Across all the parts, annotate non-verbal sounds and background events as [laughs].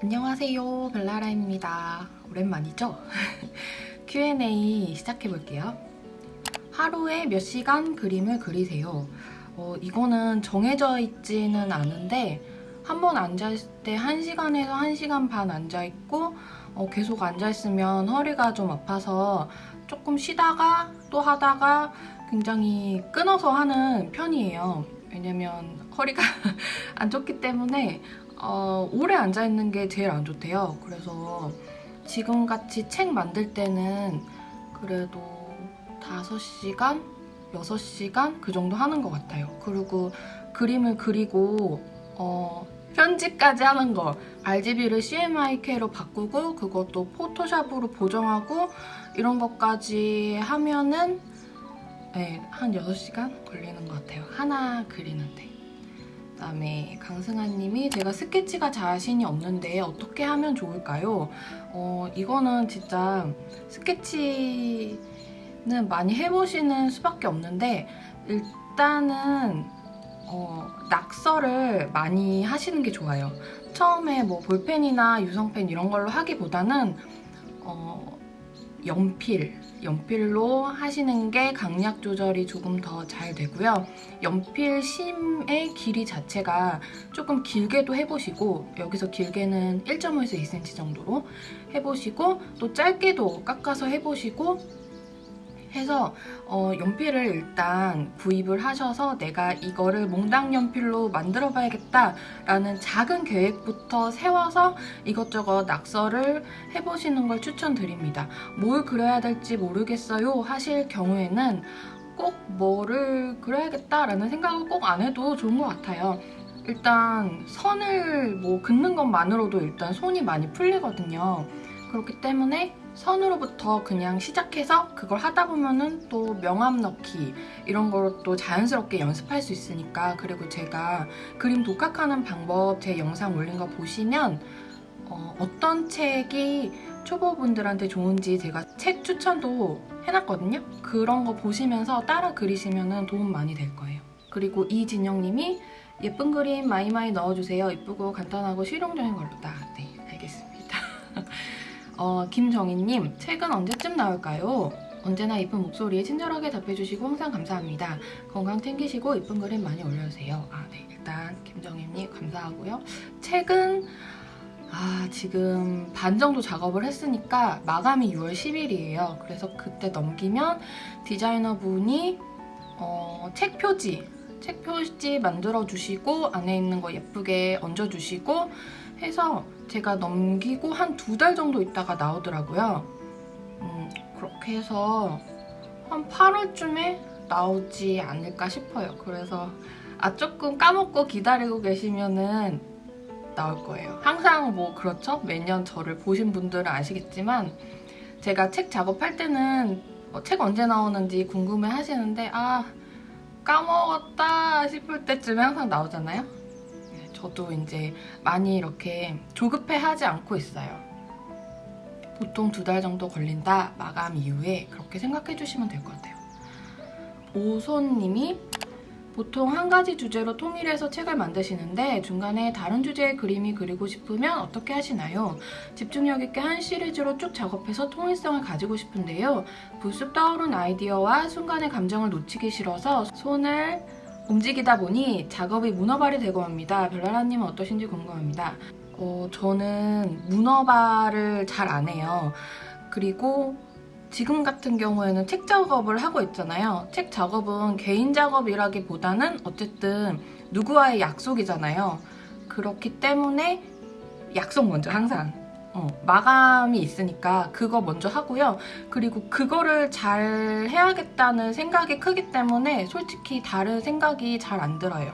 안녕하세요 벨라라입니다. 오랜만이죠? [laughs] Q&A 시작해볼게요. 하루에 몇 시간 그림을 그리세요? 어, 이거는 정해져 있지는 않은데 한 번 앉아있을 때 1시간에서 1시간 반 앉아있고 어, 계속 앉아있으면 허리가 좀 아파서 조금 쉬다가 또 하다가 굉장히 끊어서 하는 편이에요. 왜냐면 허리가 [laughs] 안 좋기 때문에 어, 오래 앉아있는 게 제일 안 좋대요. 그래서 지금같이 책 만들 때는 그래도 5시간? 6시간? 그 정도 하는 것 같아요. 그리고 그림을 그리고 어, 편집까지 하는 거 RGB를 CMYK로 바꾸고 그것도 포토샵으로 보정하고 이런 것까지 하면은 네, 한 6시간 걸리는 것 같아요. 하나 그리는데. 그다음에 강승아님이 제가 스케치가 자신이 없는데 어떻게 하면 좋을까요? 어, 이거는 진짜 스케치는 많이 해보시는 수밖에 없는데 일단은 어, 낙서를 많이 하시는 게 좋아요. 처음에 뭐 볼펜이나 유성펜 이런 걸로 하기보다는 어, 연필, 연필로 하시는 게 강약 조절이 조금 더 잘 되고요. 연필 심의 길이 자체가 조금 길게도 해보시고 여기서 길게는 1.5에서 2cm 정도로 해보시고 또 짧게도 깎아서 해보시고 해서 어, 연필을 일단 구입을 하셔서 내가 이거를 몽당 연필로 만들어 봐야겠다 라는 작은 계획부터 세워서 이것저것 낙서를 해보시는 걸 추천드립니다. 뭘 그려야 될지 모르겠어요 하실 경우에는 꼭 뭐를 그려야겠다 라는 생각을 꼭 안 해도 좋은 것 같아요. 일단 선을 뭐 긋는 것만으로도 일단 손이 많이 풀리거든요. 그렇기 때문에 선으로부터 그냥 시작해서 그걸 하다 보면은 또 명암 넣기 이런 걸또 자연스럽게 연습할 수 있으니까 그리고 제가 그림 독학하는 방법 제 영상 올린 거 보시면 어, 어떤 책이 초보분들한테 좋은지 제가 책 추천도 해놨거든요. 그런 거 보시면서 따라 그리시면 도움 많이 될 거예요. 그리고 이진영님이 예쁜 그림 많이 넣어주세요. 예쁘고 간단하고 실용적인 걸로다. 어, 김정희님, 책은 언제쯤 나올까요? 언제나 이쁜 목소리에 친절하게 답해주시고 항상 감사합니다. 건강 챙기시고 이쁜 그림 많이 올려주세요. 아, 네. 일단 김정희님 감사하고요. 책은 아, 지금 반 정도 작업을 했으니까 마감이 6월 10일이에요. 그래서 그때 넘기면 디자이너분이 어, 책 표지, 책 표지 만들어주시고 안에 있는 거 예쁘게 얹어주시고 해서 제가 넘기고 한 두 달 정도 있다가 나오더라고요. 음, 그렇게 해서 한 8월쯤에 나오지 않을까 싶어요. 그래서 아 조금 까먹고 기다리고 계시면은 나올 거예요. 항상 뭐 그렇죠? 매년 저를 보신 분들은 아시겠지만 제가 책 작업할 때는 어, 책 언제 나오는지 궁금해 하시는데 아 까먹었다 싶을 때쯤에 항상 나오잖아요? 저도 이제 많이 이렇게 조급해하지 않고 있어요. 보통 두 달 정도 걸린다 마감 이후에 그렇게 생각해 주시면 될 것 같아요. 오손님이 보통 한 가지 주제로 통일해서 책을 만드시는데 중간에 다른 주제의 그림이 그리고 싶으면 어떻게 하시나요? 집중력 있게 한 시리즈로 쭉 작업해서 통일성을 가지고 싶은데요. 불쑥 떠오른 아이디어와 순간의 감정을 놓치기 싫어서 손을 움직이다 보니 작업이 문어발이 되고 합니다. 별나라님은 어떠신지 궁금합니다. 어, 저는 문어발을 잘 안 해요. 그리고 지금 같은 경우에는 책 작업을 하고 있잖아요. 책 작업은 개인 작업이라기보다는 어쨌든 누구와의 약속이잖아요. 그렇기 때문에 약속 먼저 항상 어, 마감이 있으니까 그거 먼저 하고요. 그리고 그거를 잘 해야겠다는 생각이 크기 때문에 솔직히 다른 생각이 잘 안 들어요.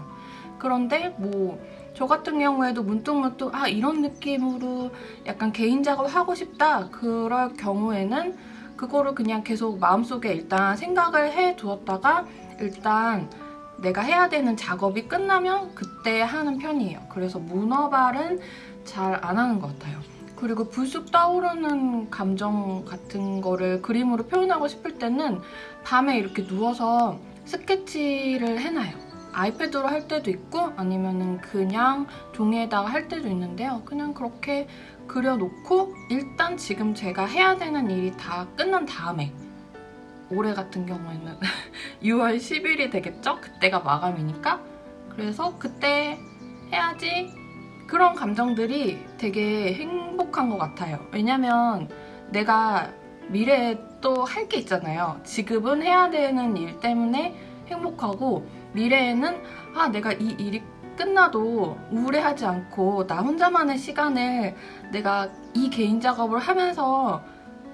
그런데 뭐 저 같은 경우에도 문득문득 아 이런 느낌으로 약간 개인 작업 하고 싶다 그럴 경우에는 그거를 그냥 계속 마음속에 일단 생각을 해두었다가 일단 내가 해야 되는 작업이 끝나면 그때 하는 편이에요. 그래서 문어발은 잘 안 하는 것 같아요. 그리고 불쑥 떠오르는 감정 같은 거를 그림으로 표현하고 싶을 때는 밤에 이렇게 누워서 스케치를 해놔요. 아이패드로 할 때도 있고 아니면은 그냥 종이에다가 할 때도 있는데요. 그냥 그렇게 그려놓고 일단 지금 제가 해야 되는 일이 다 끝난 다음에 올해 같은 경우에는 [laughs] 6월 10일이 되겠죠? 그때가 마감이니까 그래서 그때 해야지 그런 감정들이 되게 행복한 것 같아요. 왜냐면 내가 미래에 또 할 게 있잖아요. 지금은 해야 되는 일 때문에 행복하고 미래에는 아 내가 이 일이 끝나도 우울해하지 않고 나 혼자만의 시간을 내가 이 개인 작업을 하면서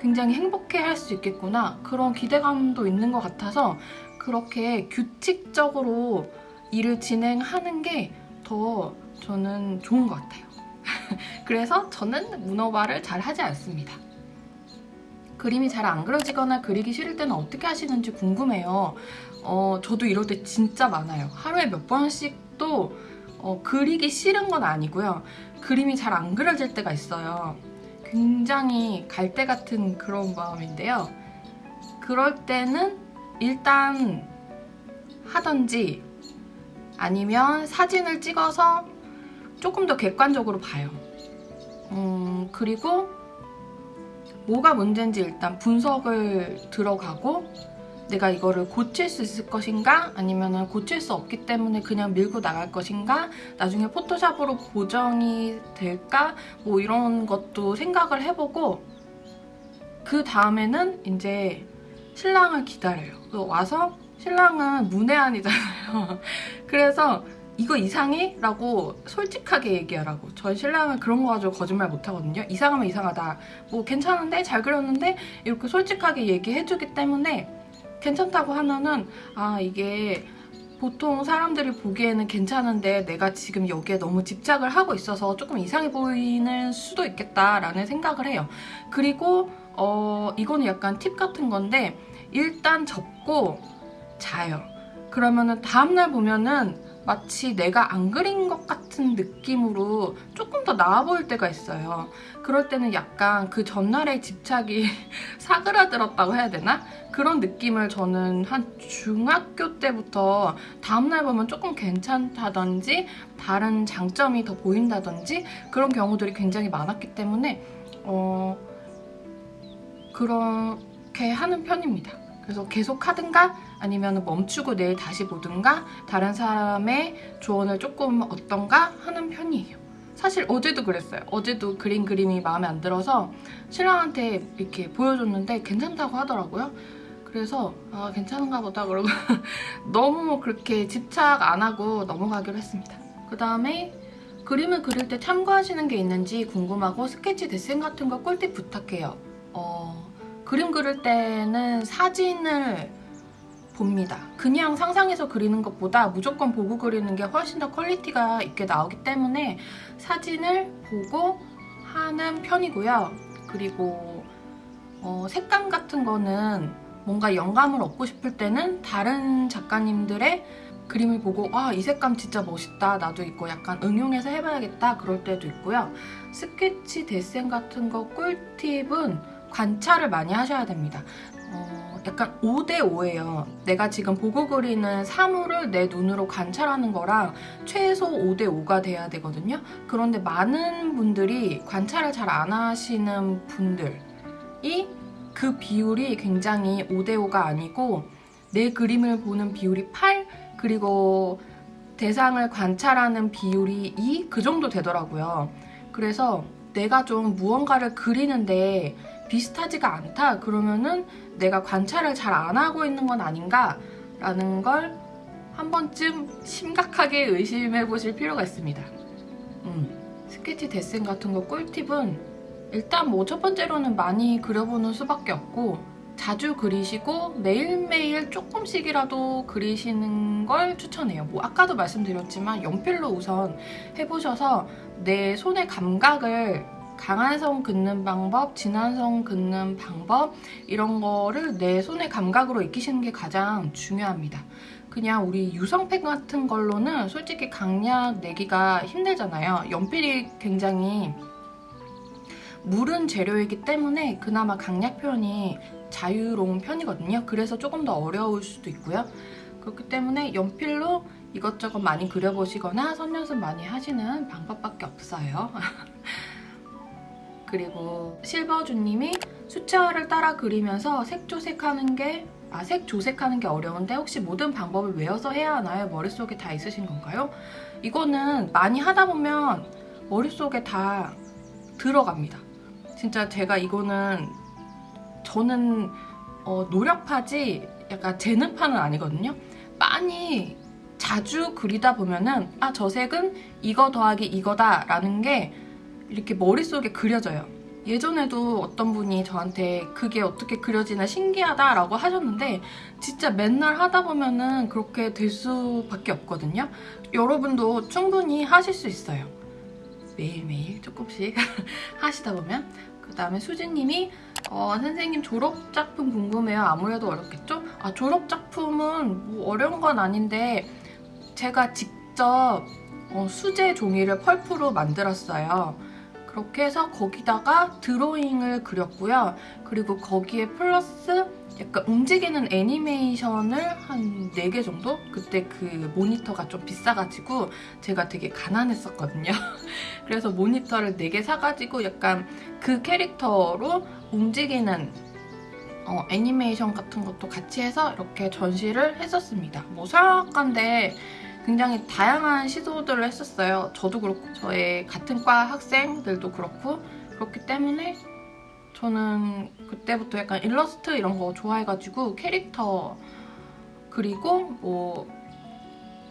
굉장히 행복해 할 수 있겠구나 그런 기대감도 있는 것 같아서 그렇게 규칙적으로 일을 진행하는 게 더 저는 좋은 것 같아요. [laughs] 그래서 저는 문어발을 잘 하지 않습니다. 그림이 잘 안 그려지거나 그리기 싫을 때는 어떻게 하시는지 궁금해요. 어, 저도 이럴 때 진짜 많아요. 하루에 몇 번씩도 어, 그리기 싫은 건 아니고요. 그림이 잘 안 그려질 때가 있어요. 굉장히 갈대 같은 그런 마음인데요. 그럴 때는 일단 하던지 아니면 사진을 찍어서 조금 더 객관적으로 봐요. 음, 그리고 뭐가 문제인지 일단 분석을 들어가고 내가 이거를 고칠 수 있을 것인가 아니면 고칠 수 없기 때문에 그냥 밀고 나갈 것인가 나중에 포토샵으로 보정이 될까 뭐 이런 것도 생각을 해보고 그 다음에는 이제 신랑을 기다려요. 와서 신랑은 문외한이잖아요. [laughs] 그래서 이거 이상해? 라고 솔직하게 얘기하라고. 저희 신랑은 그런 거 가지고 거짓말 못하거든요. 이상하면 이상하다. 뭐 괜찮은데? 잘 그렸는데? 이렇게 솔직하게 얘기해주기 때문에 괜찮다고 하면은 아 이게 보통 사람들이 보기에는 괜찮은데 내가 지금 여기에 너무 집착을 하고 있어서 조금 이상해 보이는 수도 있겠다라는 생각을 해요. 그리고 어 이거는 약간 팁 같은 건데 일단 접고 자요. 그러면은 다음날 보면은 마치 내가 안 그린 것 같은 느낌으로 조금 더 나아 보일 때가 있어요. 그럴 때는 약간 그 전날의 집착이 [laughs] 사그라들었다고 해야 되나? 그런 느낌을 저는 한 중학교 때부터 다음날 보면 조금 괜찮다든지 다른 장점이 더 보인다든지 그런 경우들이 굉장히 많았기 때문에 어 그렇게 하는 편입니다. 그래서 계속 하든가 아니면 멈추고 내일 다시 보든가 다른 사람의 조언을 조금 얻던가 하는 편이에요. 사실 어제도 그랬어요. 어제도 그린 그림이 마음에 안 들어서 신랑한테 이렇게 보여줬는데 괜찮다고 하더라고요. 그래서 아 괜찮은가 보다 그러고 [laughs] 너무 그렇게 집착 안 하고 넘어가기로 했습니다. 그 다음에 그림을 그릴 때 참고하시는 게 있는지 궁금하고 스케치 데생 같은 거 꿀팁 부탁해요. 어, 그림 그릴 때는 사진을 봅니다. 그냥 상상해서 그리는 것보다 무조건 보고 그리는 게 훨씬 더 quality가 있게 나오기 때문에 사진을 보고 하는 편이고요. 그리고 어, 색감 같은 거는 뭔가 영감을 얻고 싶을 때는 다른 작가님들의 그림을 보고 아 이 색감 진짜 멋있다 나도 이거 약간 응용해서 해봐야겠다 그럴 때도 있고요 스케치 데센 같은 거 꿀팁은 관찰을 많이 하셔야 됩니다 어, 약간 5대5예요. 내가 지금 보고 그리는 사물을 내 눈으로 관찰하는 거랑 최소 5대5가 돼야 되거든요. 그런데 많은 분들이 관찰을 잘 안 하시는 분들이 그 비율이 굉장히 5대5가 아니고 내 그림을 보는 비율이 8 그리고 대상을 관찰하는 비율이 2 그 정도 되더라고요. 그래서 내가 좀 무언가를 그리는데 비슷하지가 않다. 그러면은 내가 관찰을 잘 안 하고 있는 건 아닌가 라는 걸 한 번쯤 심각하게 의심해 보실 필요가 있습니다. 음, 스케치 데센 같은 거 꿀팁은 일단 뭐 첫 번째로는 많이 그려보는 수밖에 없고 자주 그리시고 매일매일 조금씩이라도 그리시는 걸 추천해요. 뭐 아까도 말씀드렸지만 연필로 우선 해보셔서 내 손의 감각을 강한 선 긋는 방법, 진한 선 긋는 방법 이런 거를 내 손의 감각으로 익히시는 게 가장 중요합니다. 그냥 우리 유성펜 같은 걸로는 솔직히 강약 내기가 힘들잖아요. 연필이 굉장히 물은 재료이기 때문에 그나마 강약 표현이 자유로운 편이거든요. 그래서 조금 더 어려울 수도 있고요. 그렇기 때문에 연필로 이것저것 많이 그려보시거나 선연습 많이 하시는 방법밖에 없어요. [laughs] 그리고 실버주님이 수채화를 따라 그리면서 색조색하는 게 아, 색 조색하는 게 어려운데 혹시 모든 방법을 외워서 해야 하나요? 머릿속에 다 있으신 건가요? 이거는 많이 하다 보면 머릿속에 다 들어갑니다. 진짜 제가 이거는 저는 어, 노력파지 약간 재능파는 아니거든요. 많이 자주 그리다 보면은 아, 저 색은 이거 더하기 이거다 라는 게 이렇게 머릿속에 그려져요. 예전에도 어떤 분이 저한테 그게 어떻게 그려지나 신기하다라고 하셨는데 진짜 맨날 하다 보면은 그렇게 될 수밖에 없거든요. 여러분도 충분히 하실 수 있어요. 매일매일 조금씩 [laughs] 하시다 보면 그 다음에 수진님이 어, 선생님 졸업작품 궁금해요. 아무래도 어렵겠죠? 아 졸업작품은 뭐 어려운 건 아닌데 제가 직접 어, 수제 종이를 펄프로 만들었어요. 그렇게 해서 거기다가 드로잉을 그렸고요. 그리고 거기에 플러스 약간 움직이는 애니메이션을 한 4개 정도? 그때 그 모니터가 좀 비싸가지고 제가 되게 가난했었거든요. [laughs] 그래서 모니터를 4개 사가지고 약간 그 캐릭터로 움직이는 어, 애니메이션 같은 것도 같이 해서 이렇게 전시를 했었습니다. 뭐 서양학과인데 굉장히 다양한 시도들을 했었어요. 저도 그렇고 저의 같은 과 학생들도 그렇고 그렇기 때문에 저는 그때부터 약간 일러스트 이런 거 좋아해가지고 캐릭터 그리고 뭐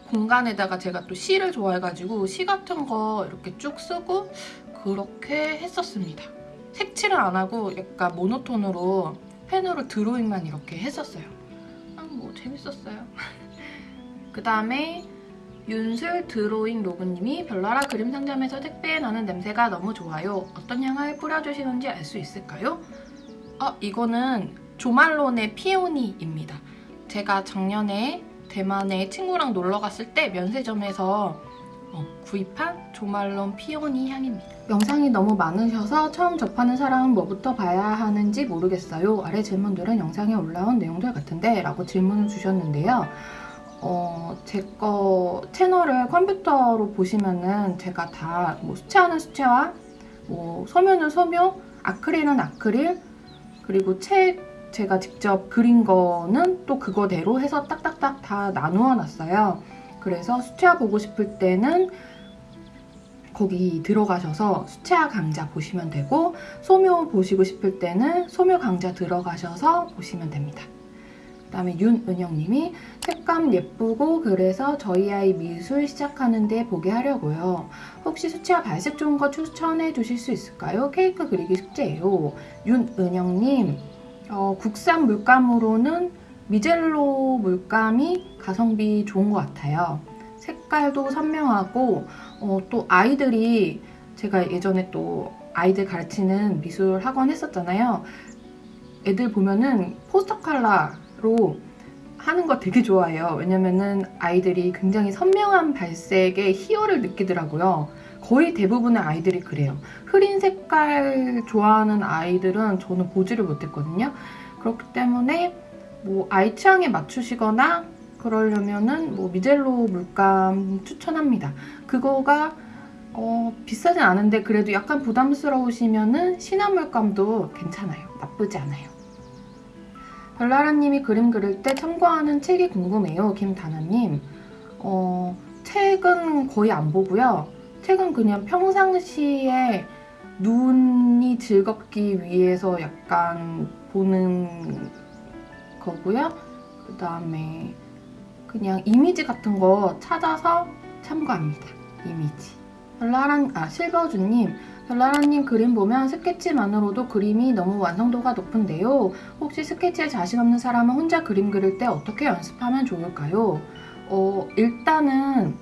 공간에다가 제가 또 시를 좋아해가지고 시 같은 거 이렇게 쭉 쓰고 그렇게 했었습니다. 색칠을 안 하고 약간 모노톤으로 펜으로 드로잉만 이렇게 했었어요. 아, 뭐 재밌었어요. [laughs] 그 다음에 윤슬 드로잉 로그님이 별나라 그림 상점에서 택배에 나는 냄새가 너무 좋아요. 어떤 향을 뿌려주시는지 알 수 있을까요? 어, 이거는 조말론의 피오니입니다. 제가 작년에 대만에 친구랑 놀러 갔을 때 면세점에서 어, 구입한 조말론 피오니 향입니다. 영상이 너무 많으셔서 처음 접하는 사람은 뭐부터 봐야 하는지 모르겠어요. 아래 질문들은 영상에 올라온 내용들 같은데 라고 질문을 주셨는데요. 어, 제 거 채널을 컴퓨터로 보시면은 제가 다 뭐 수채화는 수채화, 뭐 소묘는 소묘, 아크릴은 아크릴, 그리고 책 제가 직접 그린 거는 또 그거대로 해서 딱딱딱 다 나누어 놨어요. 그래서 수채화 보고 싶을 때는 거기 들어가셔서 수채화 강좌 보시면 되고 소묘 보시고 싶을 때는 소묘 강좌 들어가셔서 보시면 됩니다. 그다음에 윤은영님이 색감 예쁘고 그래서 저희 아이 미술 시작하는데 보게 하려고요. 혹시 수채화 발색 좋은 거 추천해 주실 수 있을까요? 케이크 그리기 숙제예요. 윤은영님 어, 국산 물감으로는 미젤로 물감이 가성비 좋은 것 같아요. 색깔도 선명하고 어, 또 아이들이 제가 예전에 또 아이들 가르치는 미술 학원 했었잖아요. 애들 보면은 포스터 컬러 로 하는 거 되게 좋아해요. 왜냐면은 아이들이 굉장히 선명한 발색에 희열을 느끼더라고요. 거의 대부분의 아이들이 그래요. 흐린 색깔 좋아하는 아이들은 저는 보지를 못했거든요. 그렇기 때문에 뭐 아이 취향에 맞추시거나 그러려면은 뭐 미젤로 물감 추천합니다. 그거가 어, 비싸진 않은데 그래도 약간 부담스러우시면은 시나 물감도 괜찮아요. 나쁘지 않아요. 별나라님이 그림 그릴 때 참고하는 책이 궁금해요. 김다나님. 어, 책은 거의 안 보고요. 책은 그냥 평상시에 눈이 즐겁기 위해서 약간 보는 거고요. 그 다음에 그냥 이미지 같은 거 찾아서 참고합니다. 이미지. 별나라, 아, 실버주님. 별나라님 그림 보면 스케치만으로도 그림이 너무 완성도가 높은데요. 혹시 스케치에 자신 없는 사람은 혼자 그림 그릴 때 어떻게 연습하면 좋을까요? 어, 일단은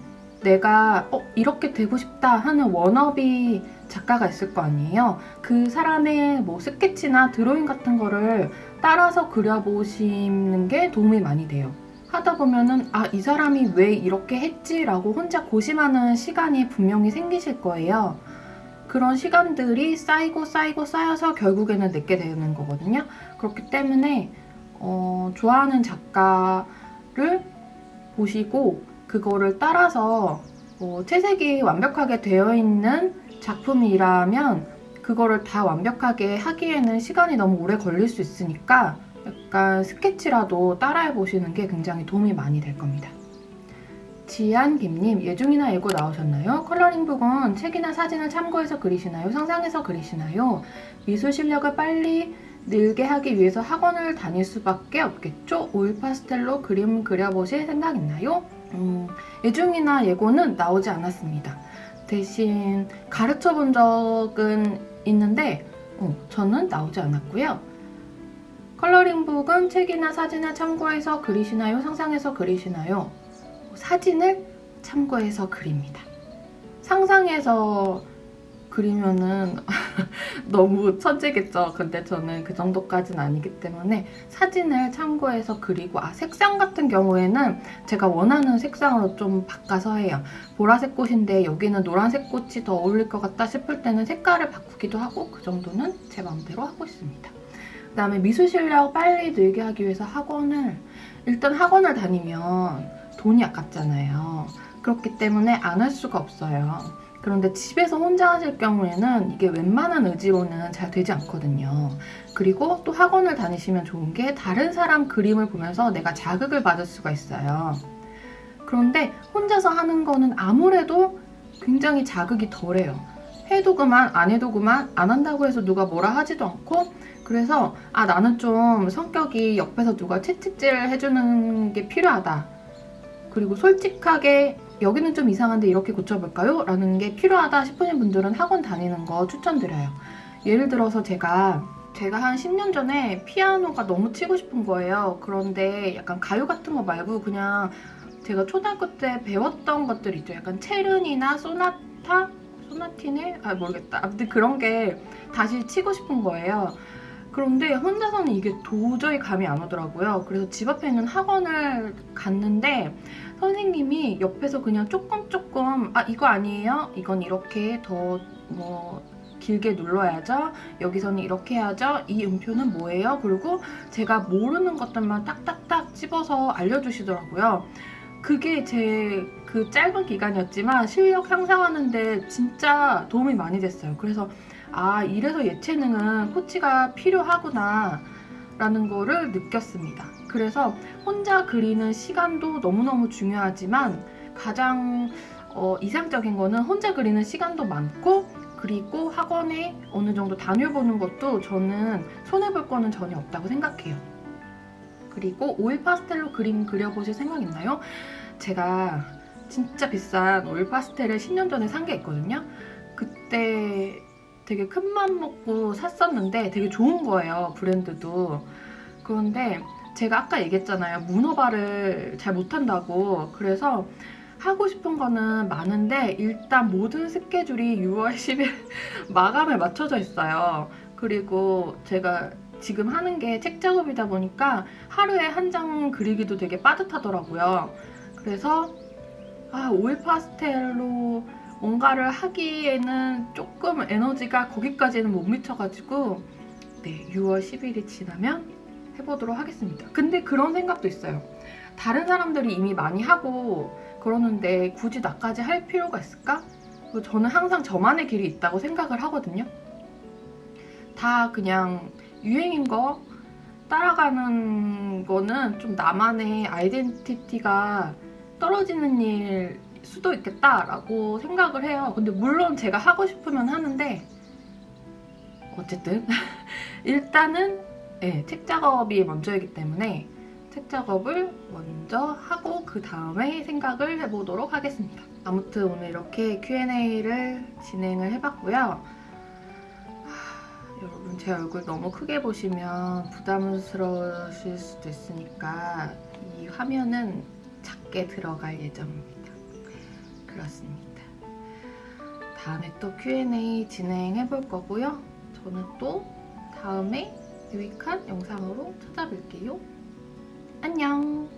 내가 어, 이렇게 되고 싶다 하는 워너비 작가가 있을 거 아니에요. 그 사람의 뭐 스케치나 드로잉 같은 거를 따라서 그려보시는 게 도움이 많이 돼요. 하다 보면은 아, 이 사람이 왜 이렇게 했지? 라고 혼자 고심하는 시간이 분명히 생기실 거예요. 그런 시간들이 쌓이고 쌓이고 쌓여서 결국에는 내게 되는 거거든요. 그렇기 때문에 어, 좋아하는 작가를 보시고 그거를 따라서 뭐 채색이 완벽하게 되어 있는 작품이라면 그거를 다 완벽하게 하기에는 시간이 너무 오래 걸릴 수 있으니까 약간 스케치라도 따라해 보시는 게 굉장히 도움이 많이 될 겁니다. 지안김님, 예중이나 예고 나오셨나요? 컬러링북은 책이나 사진을 참고해서 그리시나요? 상상해서 그리시나요? 미술 실력을 빨리 늘게 하기 위해서 학원을 다닐 수밖에 없겠죠? 오일 파스텔로 그림 그려보실 생각 있나요? 음, 예중이나 예고는 나오지 않았습니다. 대신 가르쳐 본 적은 있는데 어, 저는 나오지 않았고요. 컬러링북은 책이나 사진을 참고해서 그리시나요? 상상해서 그리시나요? 사진을 참고해서 그립니다. 상상해서 그리면은 [laughs] 너무 천재겠죠. 근데 저는 그 정도까지는 아니기 때문에 사진을 참고해서 그리고 아 색상 같은 경우에는 제가 원하는 색상으로 좀 바꿔서 해요. 보라색 꽃인데 여기는 노란색 꽃이 더 어울릴 것 같다 싶을 때는 색깔을 바꾸기도 하고 그 정도는 제 마음대로 하고 있습니다. 그 다음에 미술 실력 빨리 늘게 하기 위해서 학원을 일단 학원을 다니면 돈이 아깝잖아요. 그렇기 때문에 안 할 수가 없어요. 그런데 집에서 혼자 하실 경우에는 이게 웬만한 의지로는 잘 되지 않거든요. 그리고 또 학원을 다니시면 좋은 게 다른 사람 그림을 보면서 내가 자극을 받을 수가 있어요. 그런데 혼자서 하는 거는 아무래도 굉장히 자극이 덜해요. 해도 그만 안 해도 그만 안 한다고 해서 누가 뭐라 하지도 않고 그래서 아 나는 좀 성격이 옆에서 누가 채찍질을 해주는 게 필요하다. 그리고 솔직하게 여기는 좀 이상한데 이렇게 고쳐볼까요? 라는 게 필요하다 싶으신 분들은 학원 다니는 거 추천드려요. 예를 들어서 제가 제가 한 10년 전에 피아노가 너무 치고 싶은 거예요. 그런데 약간 가요 같은 거 말고 그냥 제가 초등학교 때 배웠던 것들 있죠. 약간 체른이나 소나타? 소나티네? 아 모르겠다. 아무튼 그런 게 다시 치고 싶은 거예요. 그런데 혼자서는 이게 도저히 감이 안 오더라고요. 그래서 집 앞에 있는 학원을 갔는데 선생님이 옆에서 그냥 조금 조금 아 이거 아니에요? 이건 이렇게 더 뭐 길게 눌러야죠. 여기서는 이렇게 해야죠. 이 음표는 뭐예요? 그리고 제가 모르는 것들만 딱딱딱 집어서 알려주시더라고요. 그게 제 그 짧은 기간이었지만 실력 향상하는데 진짜 도움이 많이 됐어요. 그래서 아 이래서 예체능은 코치가 필요하구나 라는 거를 느꼈습니다. 그래서 혼자 그리는 시간도 너무너무 중요하지만 가장 어, 이상적인 거는 혼자 그리는 시간도 많고 그리고 학원에 어느 정도 다녀보는 것도 저는 손해볼 거는 전혀 없다고 생각해요. 그리고 오일 파스텔로 그림 그려보실 생각 있나요? 제가 진짜 비싼 오일 파스텔을 10년 전에 산 게 있거든요. 그때 되게 큰 맘 먹고 샀었는데 되게 좋은 거예요, 브랜드도. 그런데 제가 아까 얘기했잖아요. 문어발을 잘 못한다고. 그래서 하고 싶은 거는 많은데 일단 모든 스케줄이 6월 10일 [laughs] 마감에 맞춰져 있어요. 그리고 제가 지금 하는 게 책 작업이다 보니까 하루에 한 장 그리기도 되게 빠듯하더라고요. 그래서 아, 오일 파스텔로 뭔가를 하기에는 조금 에너지가 거기까지는 못 미쳐가지고 네, 6월 10일이 지나면 해보도록 하겠습니다. 근데 그런 생각도 있어요. 다른 사람들이 이미 많이 하고 그러는데 굳이 나까지 할 필요가 있을까? 저는 항상 저만의 길이 있다고 생각을 하거든요. 다 그냥 유행인 거 따라가는 거는 좀 나만의 아이덴티티가 떨어지는 일 수도 있겠다라고 생각을 해요. 근데 물론 제가 하고 싶으면 하는데 어쨌든 [laughs] 일단은 네, 책 작업이 먼저이기 때문에 책 작업을 먼저 하고 그 다음에 생각을 해보도록 하겠습니다. 아무튼 오늘 이렇게 Q&A를 진행을 해봤고요. 하, 여러분 제 얼굴 너무 크게 보시면 부담스러우실 수도 있으니까 이 화면은 작게 들어갈 예정입니다. 그렇습니다. 다음에 또 Q&A 진행해 볼 거고요. 저는 또 다음에 유익한 영상으로 찾아뵐게요. 안녕!